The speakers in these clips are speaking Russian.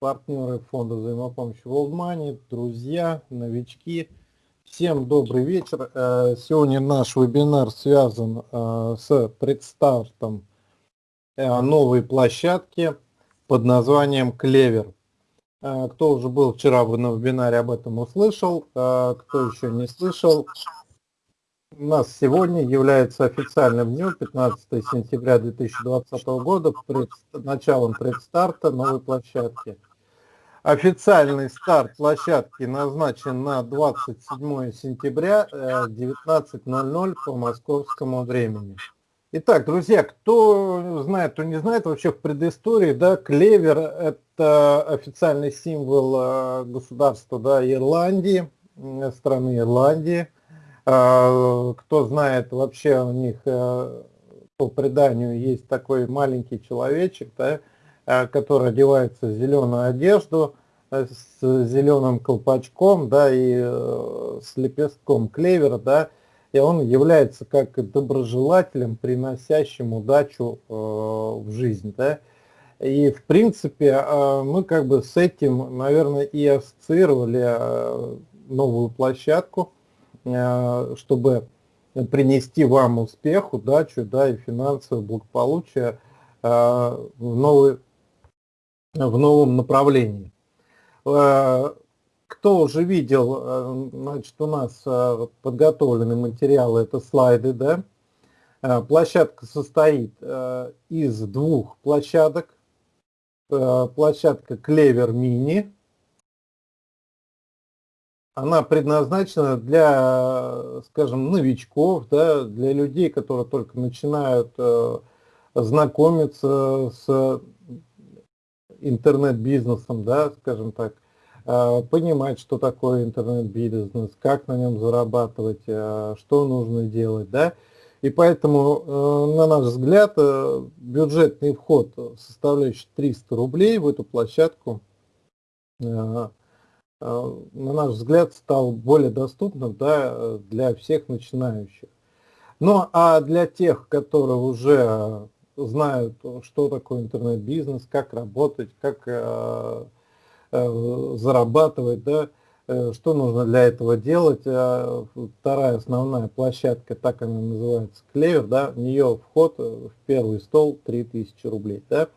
партнеры фонда взаимопомощи World Money, друзья, новички. Всем добрый вечер. Э, сегодня наш вебинар связан э, с предстартом э, новой площадки под названием Клевер. Кто уже был вчера на вебинаре, об этом услышал. Кто еще не слышал, у нас сегодня является официальным днем, 15 сентября 2020 года, пред, началом предстарта новой площадки. Официальный старт площадки назначен на 27 сентября 19.00 э, по московскому времени. Итак, друзья, кто знает, кто не знает, вообще в предыстории, да, клевер – это официальный символ э, государства да, Ирландии, страны Ирландии. Кто знает, вообще у них э, по преданию есть такой маленький человечек, да, Э, который одевается в зеленую одежду э, с зеленым колпачком, да, и э, с лепестком клевера, да, и он является как доброжелателем, приносящим удачу в жизнь, да. И в принципе мы как бы с этим, наверное, и ассоциировали новую площадку, чтобы принести вам успех, удачу, да, и финансовое благополучие в новый в новом направлении. Э, кто уже видел, э, значит, у нас э, подготовлены материалы, это слайды, да. Площадка состоит из двух площадок. Площадка Клевер Мини. Она предназначена для, скажем, новичков, да, для людей, которые только начинают знакомиться с интернет-бизнесом, да, скажем так, а, понимать, что такое интернет-бизнес, как на нем зарабатывать, а, что нужно делать, да. И поэтому, э, на наш взгляд, э, бюджетный вход, составляющий 300 рублей в эту площадку, э, на наш взгляд, стал более доступным да, для всех начинающих. Ну а для тех, которые уже знают, что такое интернет-бизнес, как работать, как э, э, зарабатывать, да, э, что нужно для этого делать. Вторая основная площадка, так она называется, Клевер, да, в нее вход в первый стол 3000 рублей. Да.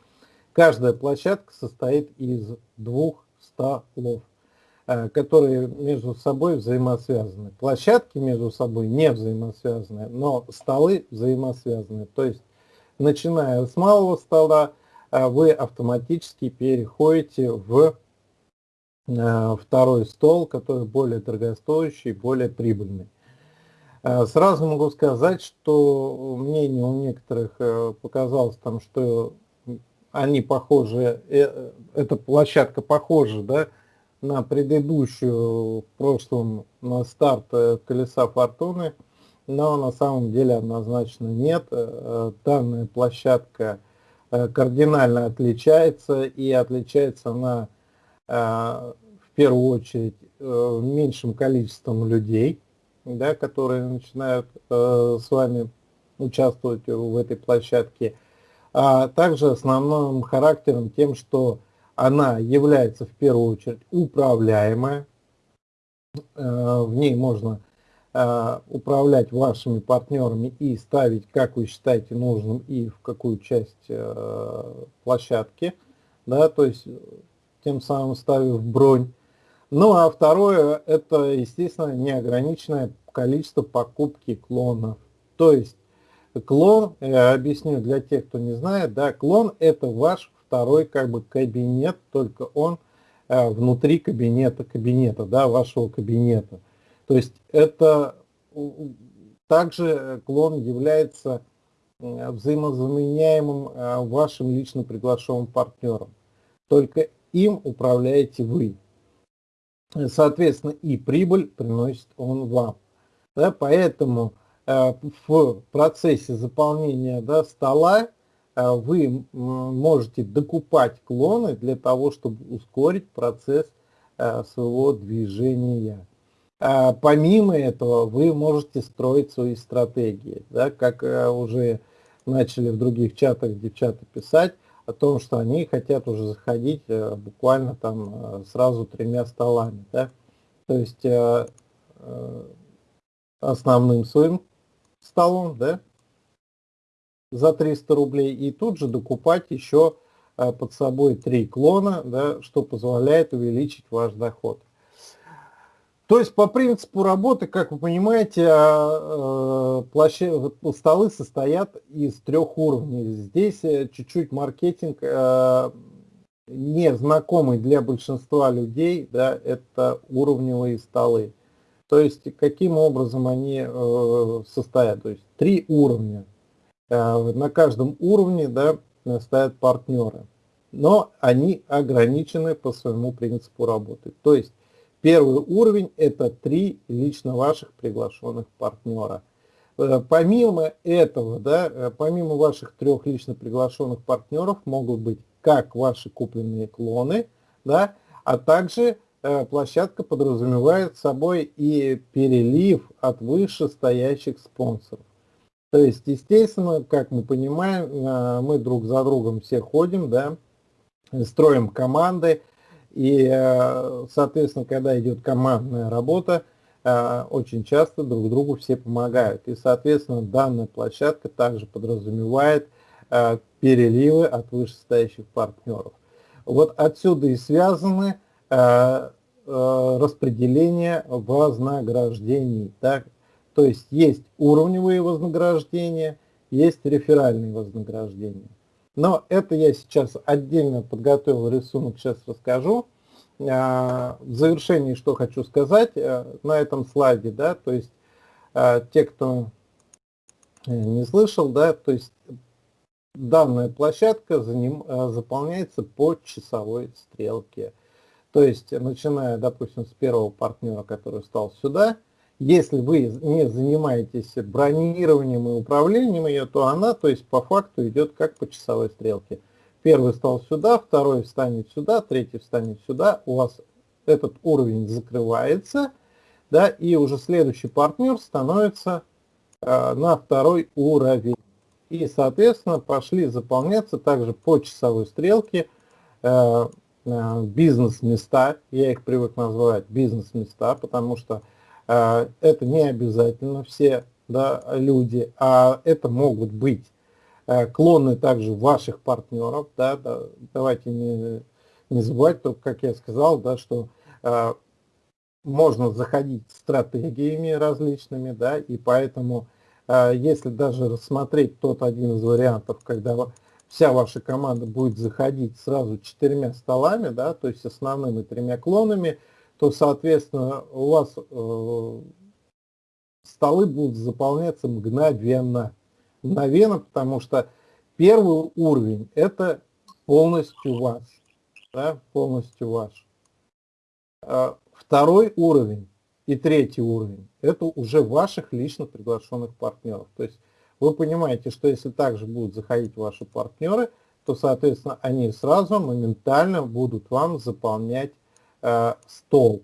Каждая площадка состоит из двух столов которые между собой взаимосвязаны. Площадки между собой не взаимосвязаны, но столы взаимосвязаны. То есть начиная с малого стола, а вы автоматически переходите в э, второй стол, который более дорогостоящий, более прибыльный. Э, сразу могу сказать, что мнение у некоторых э, показалось там, что они похожи, эта площадка похожа да, на предыдущую в прошлом на старт колеса фортуны но на самом деле однозначно нет. Э, данная площадка э, кардинально отличается, и отличается она э, в первую очередь меньшим количеством людей, да, которые начинают с вами участвовать в этой площадке, а также основным характером тем, что она является в первую очередь управляемая, в ней можно управлять вашими партнерами и ставить, как вы считаете нужным и в какую часть э, площадки, да, то есть тем самым ставив бронь. Ну а второе, это, естественно, неограниченное количество покупки клонов. То есть клон, я объясню для тех, кто не знает, да, клон это ваш второй как бы кабинет, только он э, внутри кабинета кабинета, да, вашего кабинета. То есть это также клон является взаимозаменяемым а, вашим лично приглашенным партнером. Только им управляете вы. Соответственно, и прибыль приносит он вам. Да, поэтому э, в процессе заполнения да, стола э, вы можете докупать клоны для того, чтобы ускорить процесс э, своего движения. А, помимо этого, вы можете строить свои стратегии, да, как э, уже начали в других чатах девчата писать, о том, что они хотят уже заходить э, буквально там э, сразу тремя столами. Да? То есть основным своим столом да, за 300 рублей и тут же докупать еще под собой три клона, да, что позволяет увеличить ваш доход. То есть по принципу работы, как вы понимаете, а, э, площадь, столы состоят из трех уровней. Здесь э, чуть-чуть маркетинг э, не знакомый для большинства людей, да, это уровневые столы. То есть каким образом они состоят? То есть три уровня. На каждом уровне да, стоят партнеры, но они ограничены по своему принципу работы. То есть Первый уровень – это три лично ваших приглашенных партнера. Э, помимо этого, да, э, помимо ваших трех лично приглашенных партнеров могут быть как ваши купленные клоны, да, а также э, площадка подразумевает собой и перелив от вышестоящих спонсоров. То есть, естественно, как мы понимаем, мы друг за другом все ходим, да, строим команды, и, э, соответственно, когда идет командная работа, э, очень часто друг другу все помогают. И, соответственно, данная площадка также подразумевает э, переливы от вышестоящих партнеров. Вот отсюда и связаны распределение вознаграждений. Так? То есть есть уровневые вознаграждения, есть реферальные вознаграждения. Но это я сейчас отдельно подготовил рисунок, сейчас расскажу. А, в завершении что хочу сказать э, на этом слайде, да, то есть а, те, кто э, не слышал, да, то есть данная площадка заним, э, заполняется по часовой стрелке. То есть, начиная, допустим, с первого партнера, который стал сюда, если вы не занимаетесь бронированием и управлением ее, то она, то есть по факту идет как по часовой стрелке. Первый стал сюда, второй встанет сюда, третий встанет сюда. У вас этот уровень закрывается, да, и уже следующий партнер становится э, на второй уровень. И, соответственно, пошли заполняться также по часовой стрелке э, э, бизнес-места. Я их привык называть бизнес-места, потому что это не обязательно все да, люди, а это могут быть э, клоны также ваших партнеров. Да, да, давайте не, не забывать, только, как я сказал, да, что э, можно заходить стратегиями различными, да, и поэтому, э, если даже рассмотреть тот один из вариантов, когда вся ваша команда будет заходить сразу четырьмя столами, да, то есть основными тремя клонами, то, соответственно, у вас э, столы будут заполняться мгновенно. Мгновенно, потому что первый уровень – это полностью ваш. Да, полностью ваш. А второй уровень и третий уровень – это уже ваших лично приглашенных партнеров. То есть вы понимаете, что если также будут заходить ваши партнеры, то, соответственно, они сразу моментально будут вам заполнять Э, стол.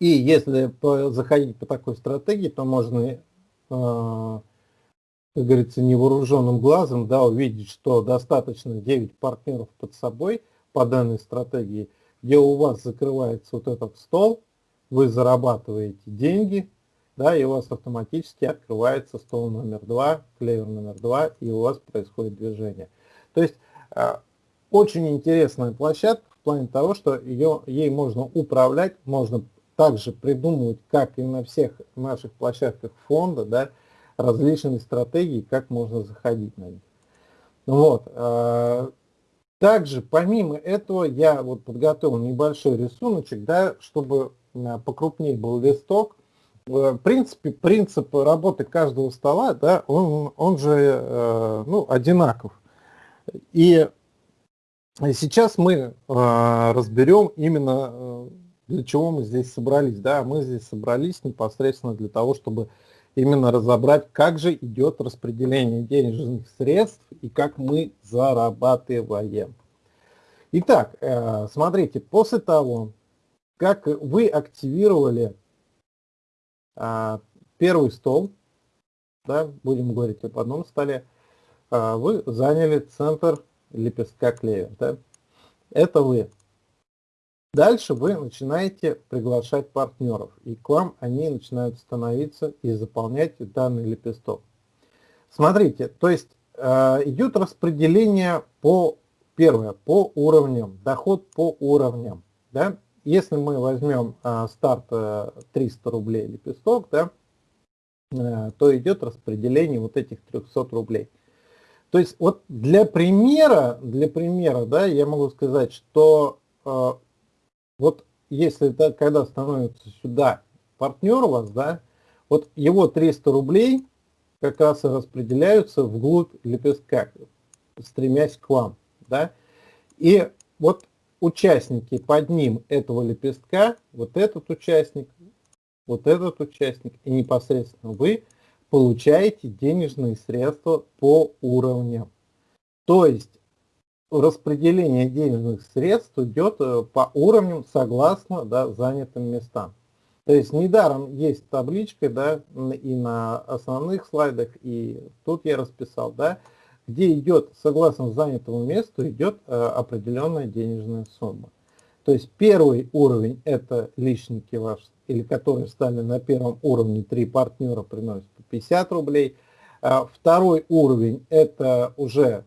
И если заходить по такой стратегии, то можно, э, как говорится, невооруженным глазом да, увидеть, что достаточно 9 партнеров под собой по данной стратегии, где у вас закрывается вот этот стол, вы зарабатываете деньги, да, и у вас автоматически открывается стол номер два, клевер номер два, и у вас происходит движение. То есть э, очень интересная площадка, плане того, что ее, ей можно управлять, можно также придумывать, как и на всех наших площадках фонда, да, различные стратегии, как можно заходить на них. Вот. А, также, помимо этого, я вот подготовил небольшой рисуночек, да, чтобы а, покрупнее был листок. В принципе, принцип работы каждого стола, да, он, он же э, ну, одинаков. И Сейчас мы э, разберем именно, э, для чего мы здесь собрались. Да, мы здесь собрались непосредственно для того, чтобы именно разобрать, как же идет распределение денежных средств и как мы зарабатываем. Итак, э, смотрите, после того, как вы активировали э, первый стол, да, будем говорить об одном столе, а, вы заняли центр лепестка клевер. Да? Это вы. Дальше вы начинаете приглашать партнеров, и к вам они начинают становиться и заполнять данный лепесток. Смотрите, то есть э, идет распределение по, первое, по уровням, доход по уровням. Да? Если мы возьмем э, старт э, 300 рублей лепесток, да, э, то идет распределение вот этих 300 рублей. То есть вот для примера, для примера, да, я могу сказать, что э, вот если это, когда становится сюда партнер у вас, да, вот его 300 рублей как раз и распределяются вглубь лепестка, стремясь к вам, да. И вот участники под ним этого лепестка, вот этот участник, вот этот участник и непосредственно вы получаете денежные средства по уровням. То есть распределение денежных средств идет э, по уровням согласно да, занятым местам. То есть недаром есть табличка, да, и на основных слайдах, и тут я расписал, да, где идет, согласно занятому месту, идет э, определенная денежная сумма. То есть первый уровень это личники ваши, или которые стали на первом уровне, три партнера приносят 50 рублей. А второй уровень это уже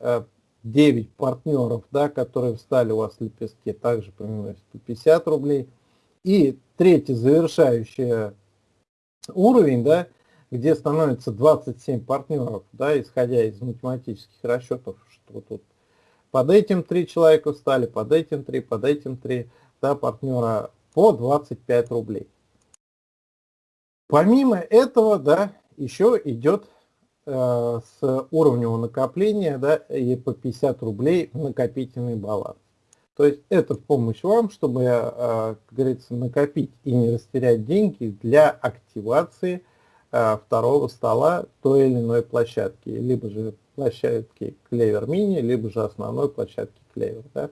э, 9 партнеров, да, которые встали у вас в лепестке, также приносят 50 рублей. И третий завершающий уровень, да, где становится 27 партнеров, да, исходя из математических расчетов, что тут под этим три человека встали, под этим три, под этим три, да, партнера по 25 рублей. Помимо этого, да, еще идет Э, с уровневого накопления да, и по 50 рублей накопительный баланс. То есть это в помощь вам, чтобы, э, как говорится, накопить и не растерять деньги для активации э, второго стола той или иной площадки, либо же площадки Clever Mini, либо же основной площадки Clever. Да?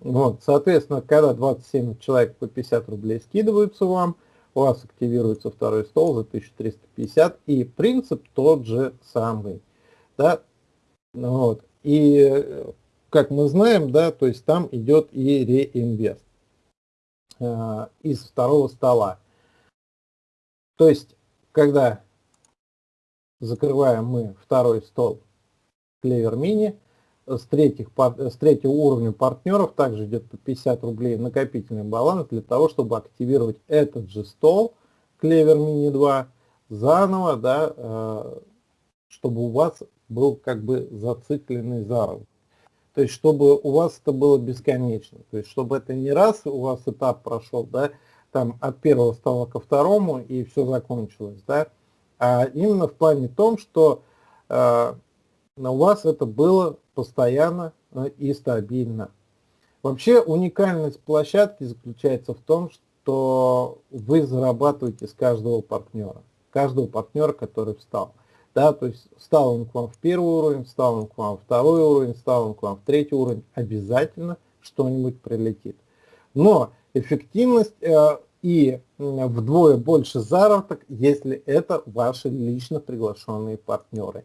Вот, соответственно, когда 27 человек по 50 рублей скидываются вам, у вас активируется второй стол за 1350, и принцип тот же самый. Да? Вот. И как мы знаем, да, то есть там идет и реинвест э, из второго стола. То есть, когда закрываем мы второй стол Clever Mini, с, третьих, с третьего уровня партнеров также идет по 50 рублей накопительный баланс для того, чтобы активировать этот же стол Clever Mini 2 заново, да, э, чтобы у вас был как бы зацикленный заработок. То есть, чтобы у вас это было бесконечно. То есть, чтобы это не раз у вас этап прошел, да, там от первого стола ко второму и все закончилось, да, а именно в плане том, что э, у вас это было постоянно э, и стабильно. Вообще уникальность площадки заключается в том, что вы зарабатываете с каждого партнера, каждого партнера, который встал. Да, то есть встал он к вам в первый уровень, встал он к вам в второй уровень, встал он к вам в третий уровень, обязательно что-нибудь прилетит. Но эффективность э, и вдвое больше заработок, если это ваши лично приглашенные партнеры.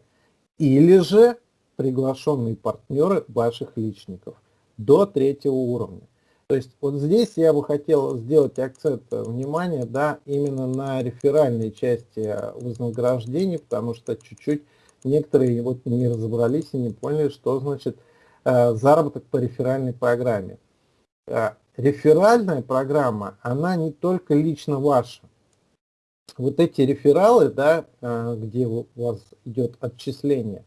Или же приглашенные партнеры ваших личников до третьего уровня. То есть вот здесь я бы хотел сделать акцент внимания да, именно на реферальной части вознаграждений, потому что чуть-чуть некоторые вот не разобрались и не поняли, что значит э, заработок по реферальной программе. Э, реферальная программа, она не только лично ваша. Вот эти рефералы, да, э, где у вас идет отчисление,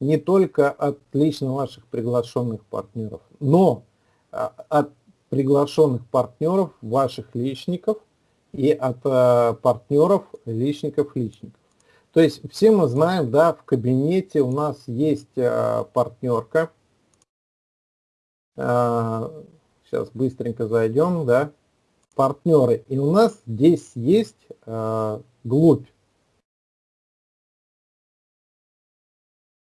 не только от лично ваших приглашенных партнеров, но а, от приглашенных партнеров ваших личников и от а, партнеров личников личников. То есть все мы знаем, да, в кабинете у нас есть а, партнерка. Сейчас быстренько зайдем, да, партнеры. И у нас здесь есть глубь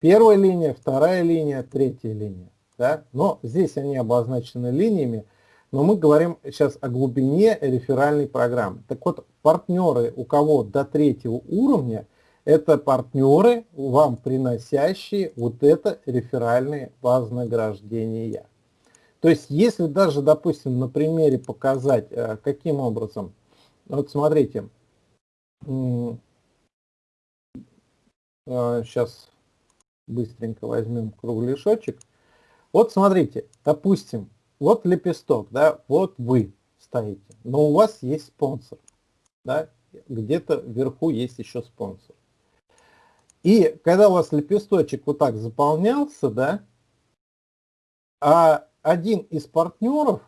Первая линия, вторая линия, третья линия. Да? Но здесь они обозначены линиями, но мы говорим сейчас о глубине реферальной программы. Так вот, партнеры, у кого до третьего уровня, Это партнеры, вам приносящие вот это реферальные вознаграждения. То есть, если даже, допустим, на примере показать, э, каким образом, вот смотрите, сейчас э, быстренько возьмем кругляшочек. Вот смотрите, допустим, вот лепесток, да, вот вы стоите, но у вас есть спонсор, да, где-то вверху есть еще спонсор. И когда у вас лепесточек вот так заполнялся, да, а один из партнеров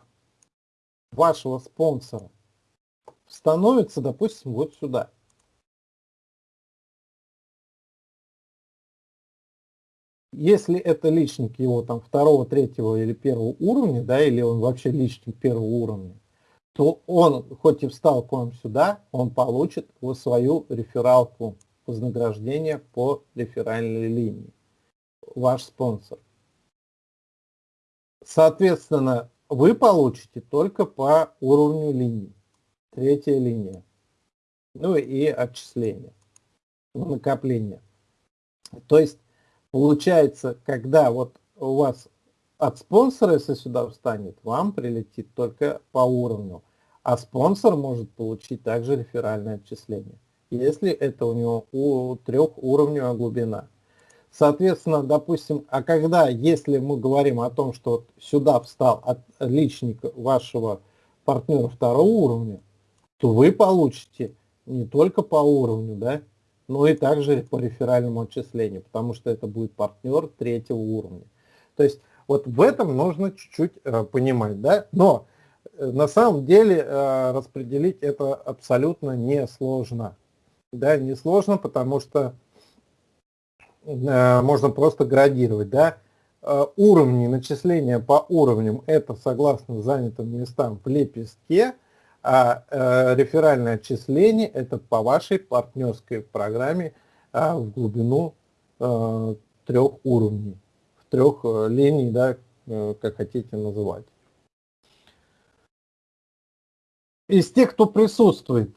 вашего спонсора становится, допустим, вот сюда. Если это личник его там второго, третьего или первого уровня, да, или он вообще личник первого уровня, то он, хоть и встал к вам сюда, он получит свою рефералку вознаграждения по реферальной линии. Ваш спонсор. Соответственно, вы получите только по уровню линии. Третья линия. Ну и отчисление, накопление. То есть, получается, когда вот у вас от спонсора, если сюда встанет, вам прилетит только по уровню. А спонсор может получить также реферальное отчисление, если это у него у трехуровневая глубина. Соответственно, допустим, а когда, если мы говорим о том, что сюда встал от личник вашего партнера второго уровня, то вы получите не только по уровню, да, но и также по реферальному отчислению, потому что это будет партнер третьего уровня. То есть вот в этом нужно чуть-чуть э, понимать, да, но э, на самом деле э, распределить это абсолютно несложно. Да, несложно, потому что можно просто градировать, да, э, уровни начисления по уровням, это согласно занятым местам в лепестке, а э, реферальное отчисление это по вашей партнерской программе в глубину трех уровней, в трех линий, да, как хотите называть. Из тех, кто присутствует,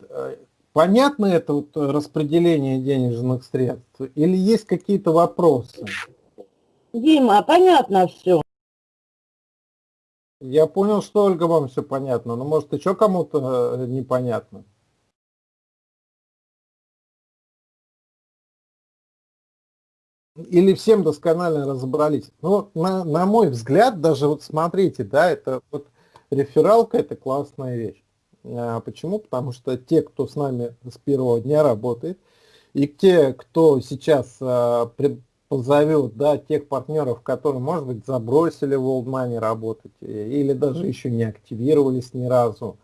Понятно это вот распределение денежных средств или есть какие-то вопросы? Дима, понятно все. Я понял, что Ольга вам все понятно, но может еще кому-то э, непонятно? Или всем досконально разобрались? Ну, на, на мой взгляд, даже вот смотрите, да, это вот рефералка это классная вещь. А, почему? Потому что те, кто с нами с первого дня работает, и те, кто сейчас а, позовет да, тех партнеров, которые, может быть, забросили в World Money работать, или даже еще не активировались ни разу,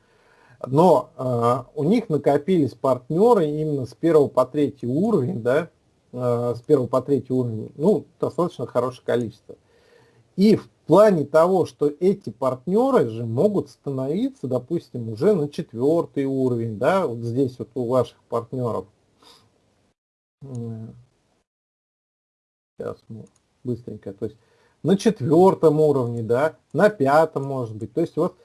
но э, у них накопились партнеры именно с первого по третий уровень, да, э, с первого по третий уровень, ну, достаточно хорошее количество. И в плане того, что эти партнеры же могут становиться, допустим, уже на четвертый уровень, да, вот здесь вот у ваших партнеров. Сейчас мы быстренько, то есть на четвертом уровне, да, на пятом может быть. То есть вот,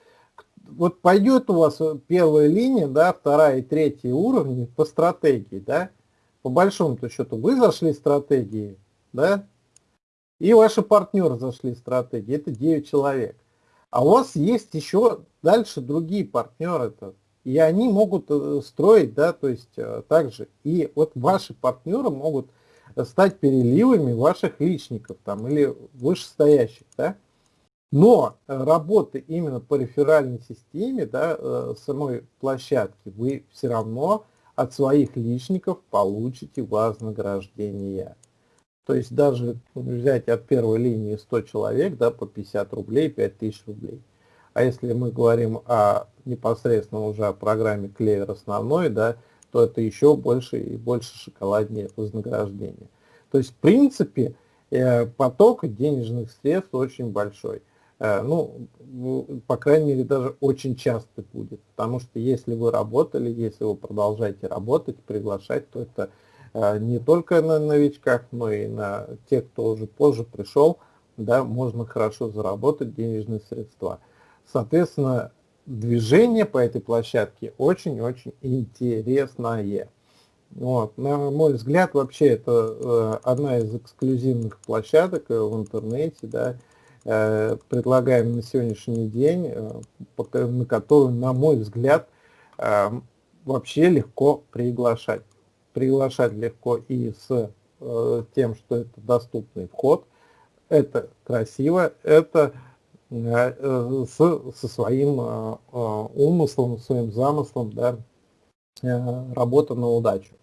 вот пойдет у вас первая линия, да, вторая и третья уровни по стратегии, да, по большому-то счету вы зашли стратегии, да, и ваши партнеры зашли в стратегии, это 9 человек. А у вас есть еще дальше другие партнеры, и они могут э, строить, да, то есть э, также. И вот ваши партнеры могут стать переливами ваших личников там или вышестоящих, да. Но работы именно по реферальной системе, да, э, самой площадки, вы все равно от своих личников получите вознаграждение. То есть даже взять от первой линии 100 человек да, по 50 рублей, 5000 рублей. А если мы говорим о непосредственно уже о программе клевер основной, да, то это еще больше и больше шоколаднее вознаграждение. То есть в принципе э, поток денежных средств очень большой. Э, ну, по крайней мере, даже очень часто будет. Потому что если вы работали, если вы продолжаете работать, приглашать, то это не только на новичках, но и на тех, кто уже позже пришел, да, можно хорошо заработать денежные средства. Соответственно, движение по этой площадке очень-очень интересное. Вот. На мой взгляд, вообще это э, одна из эксклюзивных площадок э, в интернете, да, э, предлагаем на сегодняшний день, на которую, на мой взгляд, вообще легко приглашать. Приглашать легко и с э, тем, что это доступный вход, это красиво, это э, с, со своим э, умыслом, своим замыслом, да, работа на удачу.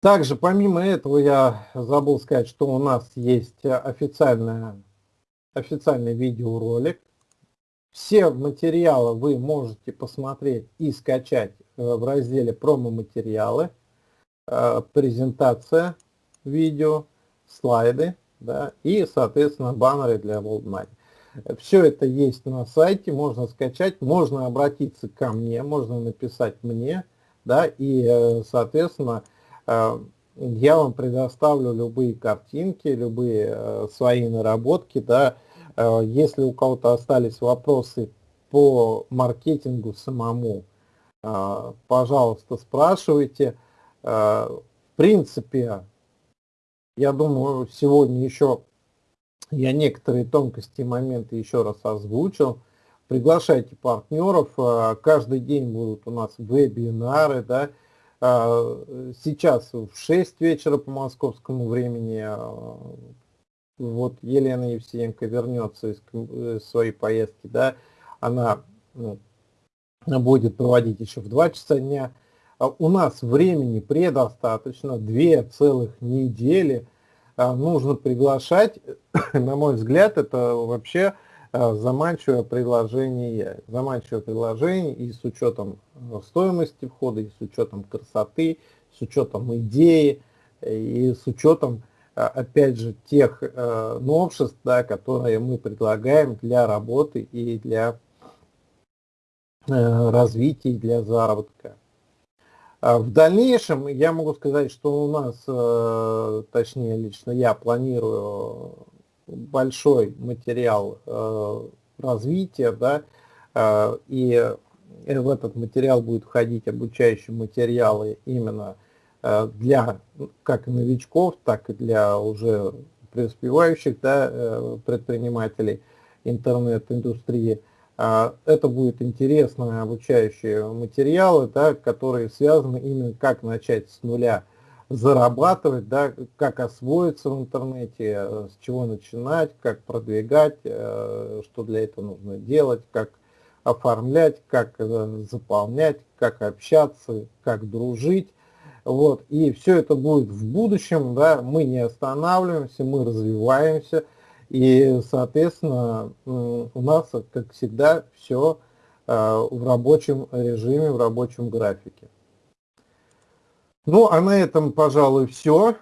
Также помимо этого я забыл сказать, что у нас есть официальная, официальный видеоролик. Все материалы вы можете посмотреть и скачать в разделе промо-материалы, презентация видео, слайды да, и, соответственно, баннеры для WorldMoney. Все это есть на сайте, можно скачать, можно обратиться ко мне, можно написать мне, да, и, э, соответственно, э, я вам предоставлю любые картинки, любые э, свои наработки, да, если у кого-то остались вопросы по маркетингу самому, пожалуйста, спрашивайте. В принципе, я думаю, сегодня еще я некоторые тонкости и моменты еще раз озвучил. Приглашайте партнеров. Каждый день будут у нас вебинары. Да? Сейчас в 6 вечера по московскому времени вот Елена Евсеенко вернется из своей поездки, да, она ну, будет проводить еще в 2 часа дня. У нас времени предостаточно, две целых недели нужно приглашать на мой взгляд, это вообще э, заманчивое предложение. Заманчивое предложение и с учетом э, стоимости входа, и с учетом красоты, с учетом идеи, и с учетом, э, опять же, тех новшеств, да, которые мы предлагаем для работы и для развития, и для заработка. А в дальнейшем я могу сказать, что у нас, точнее лично я планирую большой материал э, развития, да, э, и в этот материал будет входить обучающие материалы именно э, для как новичков, так и для уже преуспевающих да, предпринимателей интернет-индустрии. Это будет интересные обучающие материалы, да, которые связаны именно как начать с нуля зарабатывать, да, как освоиться в интернете, э, с чего начинать, как продвигать, э, что для этого нужно делать, как оформлять, как э, заполнять, как общаться, как дружить. Вот. И все это будет в будущем, да, мы не останавливаемся, мы развиваемся, и, соответственно, у нас, как всегда, все в рабочем режиме, в рабочем графике. Ну, а на этом, пожалуй, все.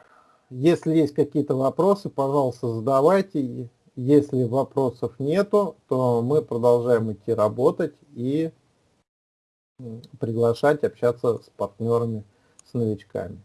Если есть какие-то вопросы, пожалуйста, задавайте. Если вопросов нету, то мы продолжаем идти работать и приглашать общаться с партнерами, с новичками.